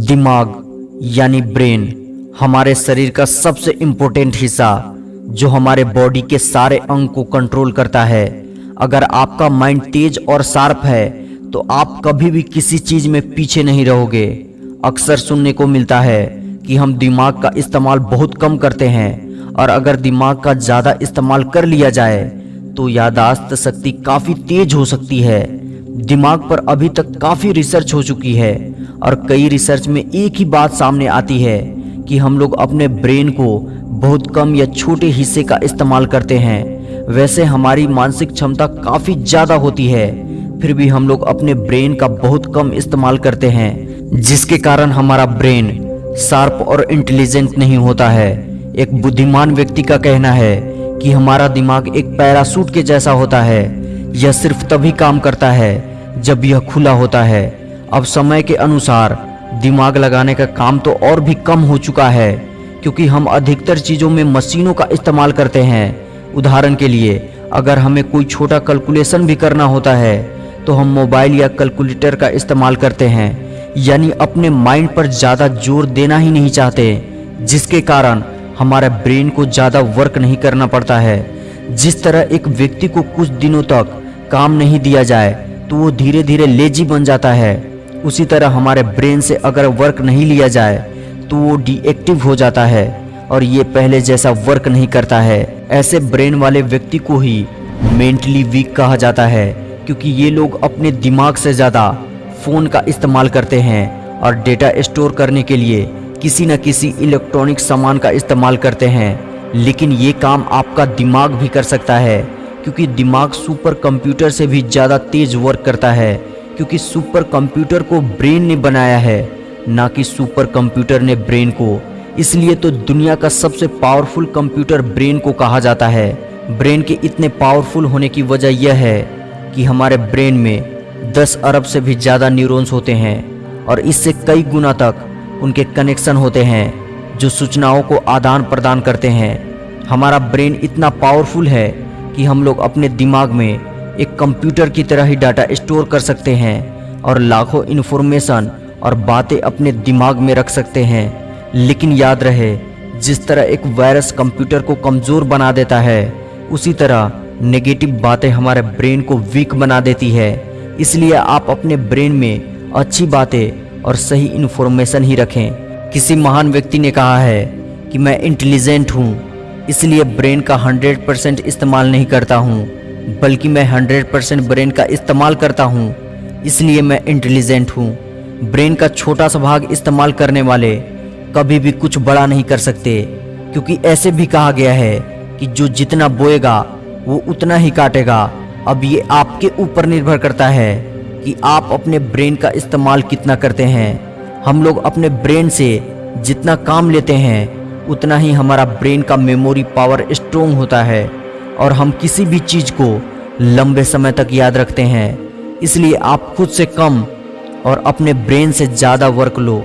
दिमाग यानी ब्रेन हमारे शरीर का सबसे इंपॉर्टेंट हिस्सा, जो हमारे बॉडी के सारे अंग को कंट्रोल करता है। अगर आपका माइंड तेज और शार्प है तो आप कभी भी किसी चीज़ में पीछे नहीं रहोगे। अक्सर सुनने को मिलता है कि हम दिमाग का इस्तेमाल बहुत कम करते हैं, और अगर दिमाग का ज़्यादा इस्तेमाल कर लिया जाए तो यादाश्त शक्ति काफ़ी तेज हो सकती है। दिमाग पर अभी तक काफ़ी रिसर्च हो चुकी है और कई रिसर्च में एक ही बात सामने आती है कि हम लोग अपने ब्रेन को बहुत कम या छोटे हिस्से का इस्तेमाल करते हैं। वैसे हमारी मानसिक क्षमता काफ़ी ज़्यादा होती है, फिर भी हम लोग अपने ब्रेन का बहुत कम इस्तेमाल करते हैं, जिसके कारण हमारा ब्रेन शार्प और इंटेलिजेंट नहीं होता है। एक बुद्धिमान व्यक्ति का कहना है कि हमारा दिमाग एक पैरासूट के जैसा होता है। यह सिर्फ़ तभी काम करता है जब यह खुला होता है। अब समय के अनुसार दिमाग लगाने का काम तो और भी कम हो चुका है, क्योंकि हम अधिकतर चीज़ों में मशीनों का इस्तेमाल करते हैं। उदाहरण के लिए, अगर हमें कोई छोटा कैलकुलेशन भी करना होता है तो हम मोबाइल या कैलकुलेटर का इस्तेमाल करते हैं, यानी अपने माइंड पर ज़्यादा ज़ोर देना ही नहीं चाहते, जिसके कारण हमारे ब्रेन को ज़्यादा वर्क नहीं करना पड़ता है। जिस तरह एक व्यक्ति को कुछ दिनों तक काम नहीं दिया जाए तो वो धीरे धीरे लेजी बन जाता है। उसी तरह हमारे ब्रेन से अगर वर्क नहीं लिया जाए तो वो डीएक्टिव हो जाता है, और ये पहले जैसा वर्क नहीं करता है। ऐसे ब्रेन वाले व्यक्ति को ही मेंटली वीक कहा जाता है, क्योंकि ये लोग अपने दिमाग से ज़्यादा फ़ोन का इस्तेमाल करते हैं, और डेटा स्टोर करने के लिए किसी न किसी इलेक्ट्रॉनिक सामान का इस्तेमाल करते हैं। लेकिन ये काम आपका दिमाग भी कर सकता है। क्योंकि दिमाग सुपर कंप्यूटर से भी ज़्यादा तेज़ वर्क करता है, क्योंकि सुपर कंप्यूटर को ब्रेन ने बनाया है, ना कि सुपर कंप्यूटर ने ब्रेन को। इसलिए तो दुनिया का सबसे पावरफुल कंप्यूटर ब्रेन को कहा जाता है। ब्रेन के इतने पावरफुल होने की वजह यह है कि हमारे ब्रेन में 10 अरब से भी ज़्यादा न्यूरॉन्स होते हैं, और इससे कई गुना तक उनके कनेक्शन होते हैं, जो सूचनाओं को आदान प्रदान करते हैं। हमारा ब्रेन इतना पावरफुल है कि हम लोग अपने दिमाग में एक कंप्यूटर की तरह ही डाटा स्टोर कर सकते हैं और लाखों इन्फॉर्मेशन और बातें अपने दिमाग में रख सकते हैं। लेकिन याद रहे, जिस तरह एक वायरस कंप्यूटर को कमज़ोर बना देता है, उसी तरह नेगेटिव बातें हमारे ब्रेन को वीक बना देती है। इसलिए आप अपने ब्रेन में अच्छी बातें और सही इन्फॉर्मेशन ही रखें। किसी महान व्यक्ति ने कहा है कि मैं इंटेलिजेंट हूँ। इसलिए ब्रेन का 100 परसेंट इस्तेमाल नहीं करता हूँ, बल्कि मैं 100 परसेंट ब्रेन का इस्तेमाल करता हूँ, इसलिए मैं इंटेलिजेंट हूँ। ब्रेन का छोटा सा भाग इस्तेमाल करने वाले कभी भी कुछ बड़ा नहीं कर सकते, क्योंकि ऐसे भी कहा गया है कि जो जितना बोएगा, वो उतना ही काटेगा। अब ये आपके ऊपर निर्भर करता है कि आप अपने ब्रेन का इस्तेमाल कितना करते हैं। हम लोग अपने ब्रेन से जितना काम लेते हैं उतना ही हमारा ब्रेन का मेमोरी पावर स्ट्रोंग होता है और हम किसी भी चीज़ को लंबे समय तक याद रखते हैं। इसलिए आप खुद से कम और अपने ब्रेन से ज़्यादा वर्क लो।